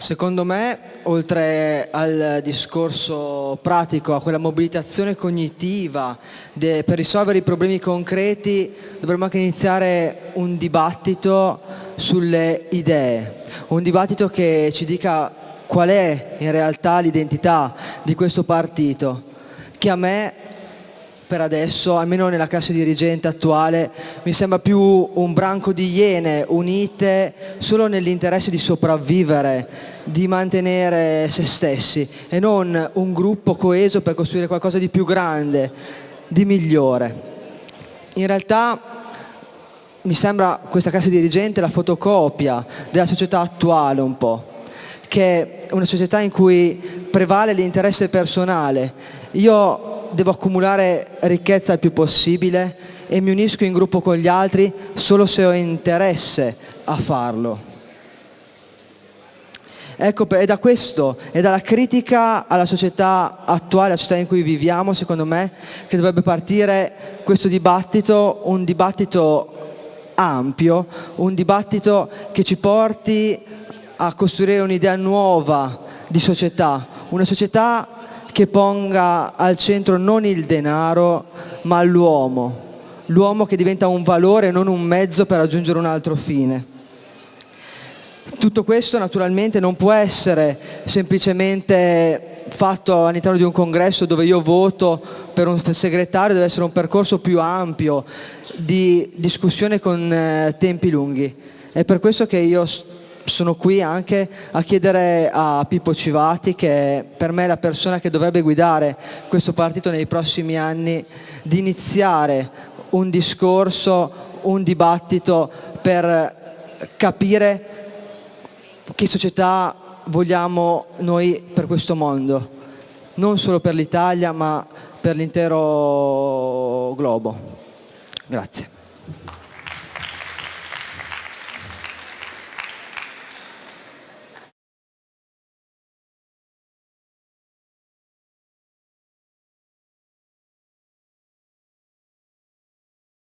Secondo me, oltre al discorso pratico, a quella mobilitazione cognitiva de, per risolvere i problemi concreti, dovremmo anche iniziare un dibattito sulle idee, un dibattito che ci dica qual è in realtà l'identità di questo partito, che a me per adesso, almeno nella classe dirigente attuale, mi sembra più un branco di iene unite solo nell'interesse di sopravvivere, di mantenere se stessi e non un gruppo coeso per costruire qualcosa di più grande, di migliore. In realtà mi sembra questa classe dirigente la fotocopia della società attuale un po', che è una società in cui prevale l'interesse personale. Io devo accumulare ricchezza il più possibile e mi unisco in gruppo con gli altri solo se ho interesse a farlo. Ecco, è da questo, è dalla critica alla società attuale, alla società in cui viviamo, secondo me, che dovrebbe partire questo dibattito, un dibattito ampio, un dibattito che ci porti a costruire un'idea nuova di società, una società che ponga al centro non il denaro ma l'uomo, l'uomo che diventa un valore e non un mezzo per raggiungere un altro fine. Tutto questo naturalmente non può essere semplicemente fatto all'interno di un congresso dove io voto per un segretario, deve essere un percorso più ampio di discussione con eh, tempi lunghi. È per questo che io sono qui anche a chiedere a Pippo Civati, che per me è la persona che dovrebbe guidare questo partito nei prossimi anni, di iniziare un discorso, un dibattito per capire che società vogliamo noi per questo mondo, non solo per l'Italia ma per l'intero globo. Grazie.